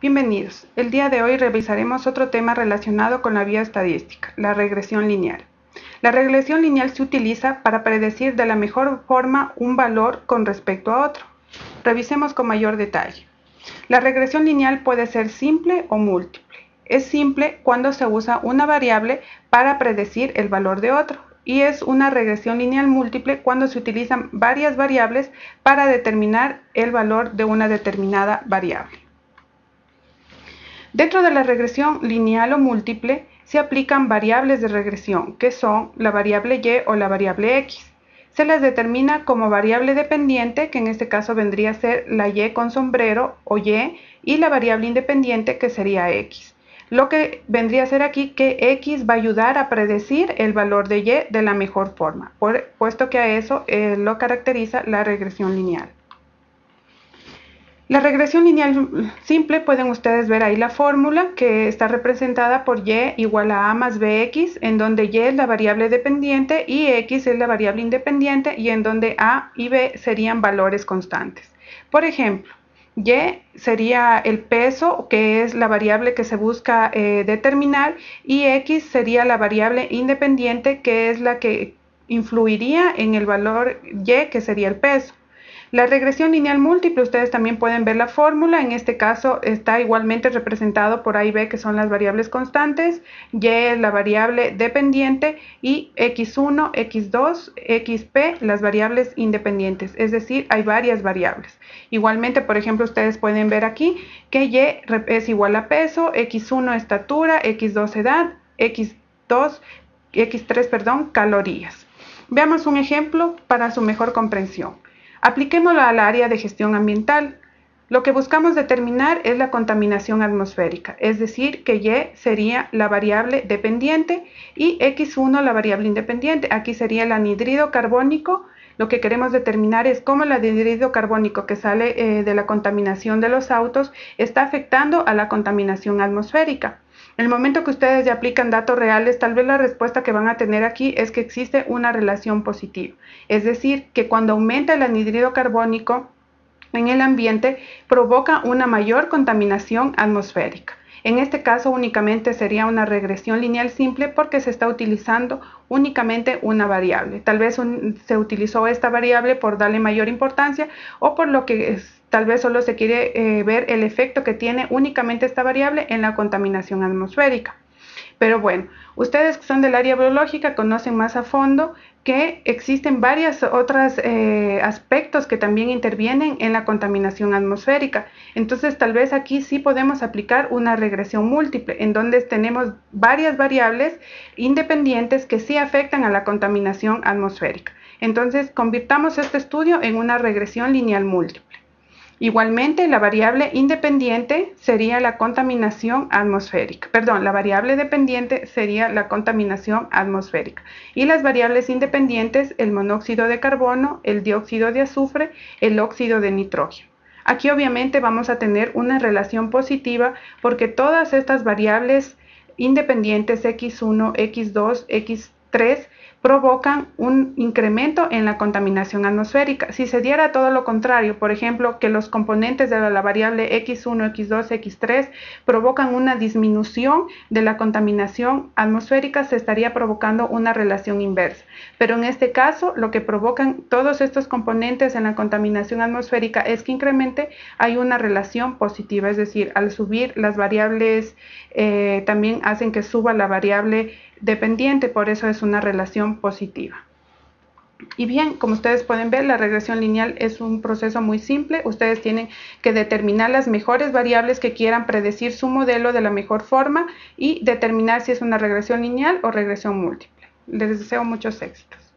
Bienvenidos. El día de hoy revisaremos otro tema relacionado con la vía estadística, la regresión lineal. La regresión lineal se utiliza para predecir de la mejor forma un valor con respecto a otro. Revisemos con mayor detalle. La regresión lineal puede ser simple o múltiple. Es simple cuando se usa una variable para predecir el valor de otro y es una regresión lineal múltiple cuando se utilizan varias variables para determinar el valor de una determinada variable. Dentro de la regresión lineal o múltiple se aplican variables de regresión, que son la variable y o la variable x. Se las determina como variable dependiente, que en este caso vendría a ser la y con sombrero o y, y la variable independiente, que sería x. Lo que vendría a ser aquí que x va a ayudar a predecir el valor de y de la mejor forma, puesto que a eso eh, lo caracteriza la regresión lineal. La regresión lineal simple, pueden ustedes ver ahí la fórmula que está representada por y igual a a más bx, en donde y es la variable dependiente y x es la variable independiente y en donde a y b serían valores constantes. Por ejemplo, y sería el peso, que es la variable que se busca eh, determinar, y x sería la variable independiente, que es la que influiría en el valor y, que sería el peso. La regresión lineal múltiple, ustedes también pueden ver la fórmula, en este caso está igualmente representado por A y B que son las variables constantes, Y es la variable dependiente y X1, X2, XP las variables independientes, es decir, hay varias variables. Igualmente, por ejemplo, ustedes pueden ver aquí que Y es igual a peso, X1 estatura, X2 edad, X2, X3, perdón, calorías. Veamos un ejemplo para su mejor comprensión. Apliquémoslo al área de gestión ambiental. Lo que buscamos determinar es la contaminación atmosférica, es decir, que Y sería la variable dependiente y X1 la variable independiente. Aquí sería el anhidrido carbónico. Lo que queremos determinar es cómo el anhidrido carbónico que sale eh, de la contaminación de los autos está afectando a la contaminación atmosférica. En el momento que ustedes ya aplican datos reales, tal vez la respuesta que van a tener aquí es que existe una relación positiva. Es decir, que cuando aumenta el anhídrido carbónico en el ambiente, provoca una mayor contaminación atmosférica. En este caso únicamente sería una regresión lineal simple porque se está utilizando únicamente una variable. Tal vez se utilizó esta variable por darle mayor importancia o por lo que tal vez solo se quiere eh, ver el efecto que tiene únicamente esta variable en la contaminación atmosférica. Pero bueno, ustedes que son del área biológica conocen más a fondo que existen varios otros eh, aspectos que también intervienen en la contaminación atmosférica. Entonces, tal vez aquí sí podemos aplicar una regresión múltiple, en donde tenemos varias variables independientes que sí afectan a la contaminación atmosférica. Entonces, convirtamos este estudio en una regresión lineal múltiple. Igualmente, la variable independiente sería la contaminación atmosférica. Perdón, la variable dependiente sería la contaminación atmosférica. Y las variables independientes, el monóxido de carbono, el dióxido de azufre, el óxido de nitrógeno. Aquí obviamente vamos a tener una relación positiva porque todas estas variables independientes X1, X2, X3 provocan un incremento en la contaminación atmosférica. Si se diera todo lo contrario, por ejemplo, que los componentes de la variable X1, X2, X3 provocan una disminución de la contaminación atmosférica, se estaría provocando una relación inversa. Pero en este caso, lo que provocan todos estos componentes en la contaminación atmosférica es que incremente hay una relación positiva, es decir, al subir las variables eh, también hacen que suba la variable dependiente, por eso es una relación positiva. Y bien, como ustedes pueden ver, la regresión lineal es un proceso muy simple. Ustedes tienen que determinar las mejores variables que quieran predecir su modelo de la mejor forma y determinar si es una regresión lineal o regresión múltiple. Les deseo muchos éxitos.